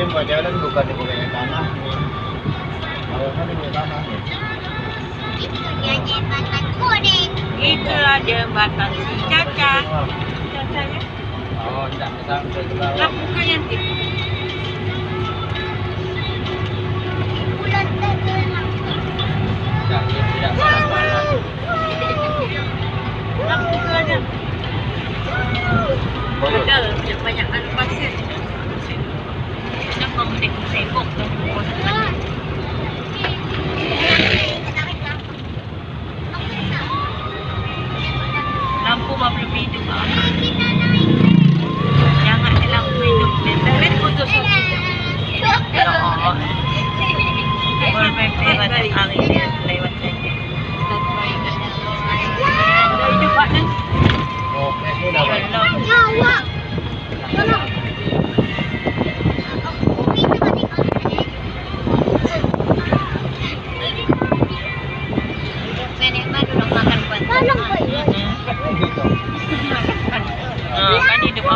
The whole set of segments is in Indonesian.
Iya, Pak Jalan bukan di bawah tanah. Kalau kan di bawah tanah. Jembatan kuning. Itulah jembatan si Caca. Oh, Cacanya. Oh, tidak ke bawah. Lah bukan nanti. Bulan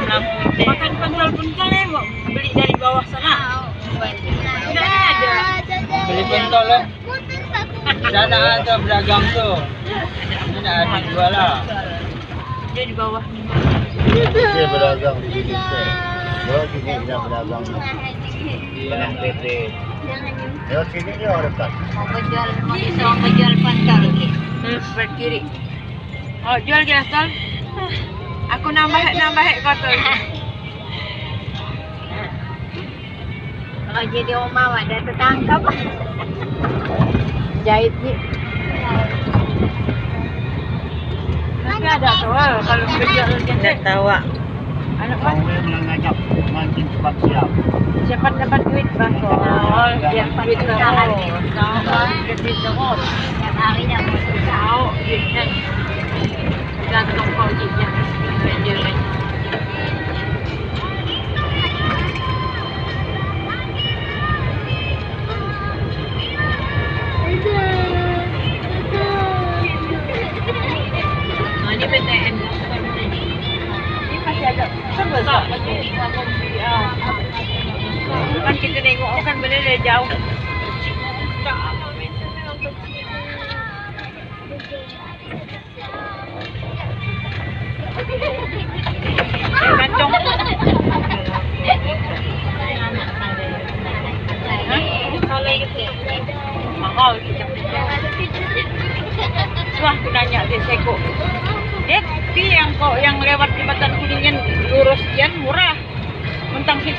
kan. Makan pentol-pentol eh, mau beli dari bawah sana. Tidak ada. Beli pentol eh. Di sana ada beragam tuh. Ini ada jual lah. Dia di bawah. Dia berdagang di sini. Bawa sini kita berdagang. Benang PT. Lewat sini dia orang dekat. Mau berjual, mau mau berjual pentol ke? Hmm, sebelah kiri. Oh, jual ke? Aku nambah nambah kotor. Kalau jadi oma ada tertangkap. Jahit ni. Tapi ada soal kalau berjual tidak tahu. Anak Kau mengajak mancing cepat siap. Siapa dapat duit bang? Oh, yang duit terus. Tahu, duit terus. Setiap hari dah mau Tahu duitnya. Gantung kau jijak. Meja lain. Ah, ini PTN. Ini masih ada. Kan besar. Kan kita tengok kan benda dia jauh. Tak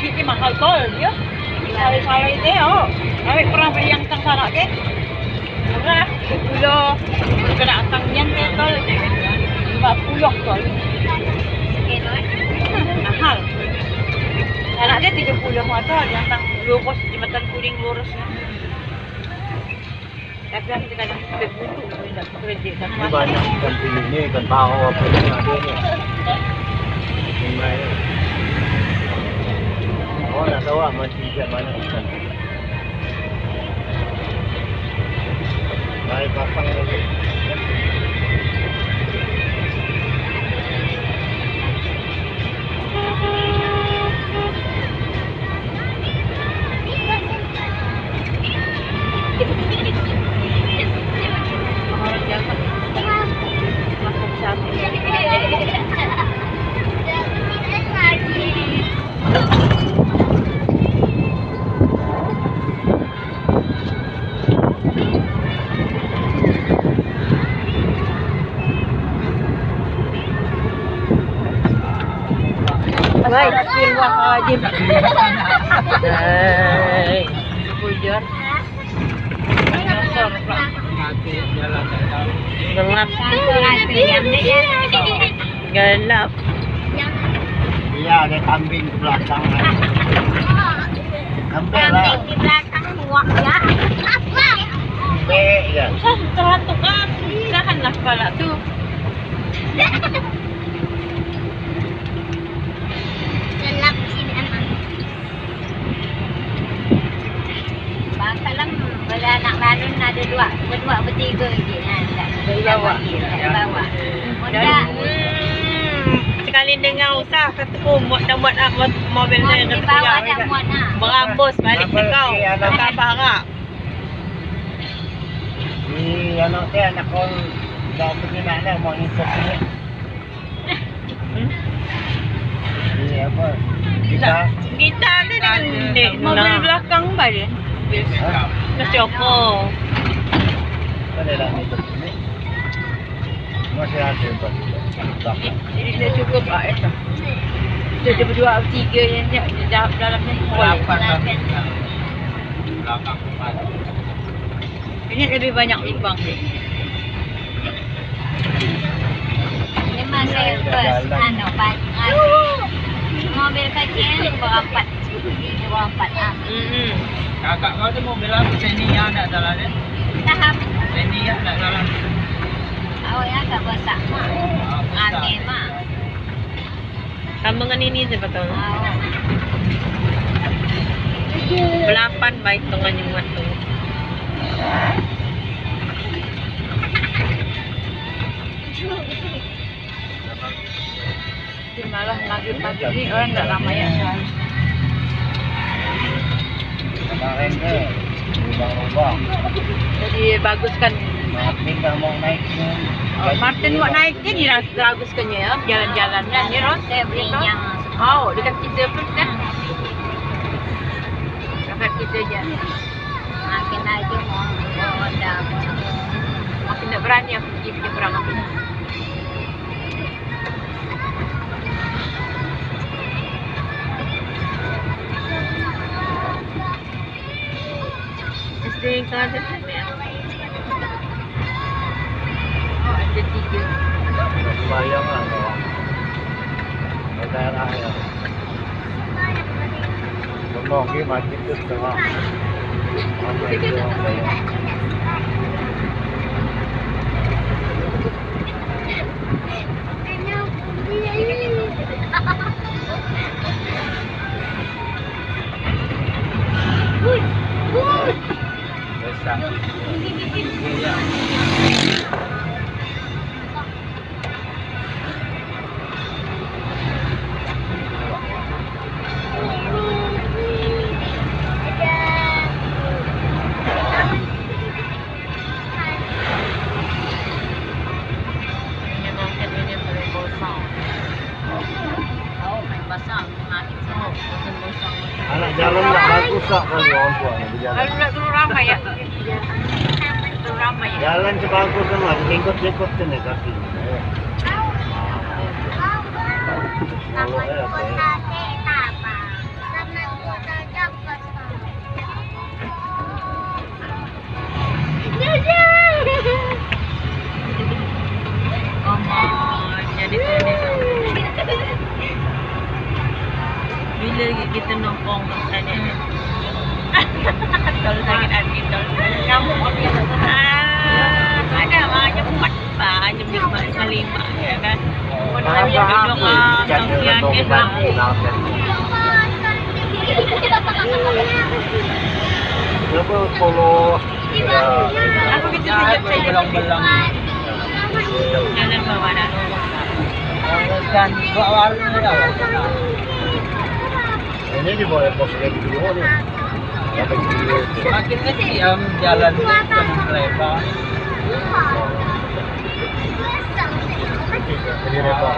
Sisi mahal tol. Salah-salah itu oh. Awak pernah beli yang tang sana ke? Murah. Kena ke tol. 40 tol. Mahal. Anak dia 30 motor yang tang lurus jembatan kuning lurus. Tapi aku kadang berbulu, tidak kerja. Ini banyak ikan pilih ni, ikan bawah apa ni ada ni. Oh nak tahu mancing ikan mana ikan. Baik pasang lagi. Hai. Bujur. Gelap. Gelap. Iya ada kambing ke belakang. Kambing di belakang muak ya. Apa? Kambing ya. Sah, terhantuk kan. Janganlah kepala tu. Gelap sini emang. Bakal lah bila anak baru ada dua, berdua bertiga je. Ha, tak Dari bawah. Dari bawah. Dan, Muda. hmm, sekali dengar usah kata oh buat dah buat ah, buat mobil Muat ni di kata bawah pulang dah muat ha. Beram Tapos, balik Tapos, ikaw. si ano, Nagkabanga. Si ano te, anak ko, dami din na mo insert niya. Hmm? Si apa? Kita. Kita din hindi. Mobil belakang ba din? Ha? Kasi ako. Ano lang ito? Masih ada ba? Jadi dah cukup ah itu. Dia ada berdua tiga yang dia di dalam dalamnya. Delapan. Ini lebih banyak timbang sih. Ini masih bus, ano, pat, ano, mobil kecil berempat, berempat ah. Hmm. Kakak kau tu mobil apa? Xenia nak jalan ni? Tahap, Xenia nak jalan. awak yang agak besar mah, aneh mah. Sama dengan ini sebetulnya. Awak. Belapan baik tengah nyuat tu. Tapi malah maghrib-maghrib ni orang tak ramai jalan. Kemarin ke, lubang-lubang. Jadi bagus kan. Martin dah mau naik ni. Oh, Martin buat naik kan ni baguskannya ya jalan-jalan kan ni Ros. Saya beli yang Oh, dekat kita pun kan. Dekat kita je. makin aja mau mau dah. Makin tak berani aku pergi pergi perang aku. SD kau ada Oh, ada tiga. Bayang lah. Daerah ya. Tolong ni masjid tu setengah. Apa itu orang bayang? Besar. Kalau ramai ya. Ramai ya. Jalan sebagus sama, lingkut-lingkut tu ni kaki. Kalau. Bila kita nongkrong sana ni? Kalau sakit hati okey tak? Ah, ada banyak buat banyak lima lima ya kan. Berapa puluh? Aku Ya, saja. belang-belang. Kan warung. Ini di bawah pos lagi dulu ni. Makin kecil am jalan tu semakin lebar. Jadi repot.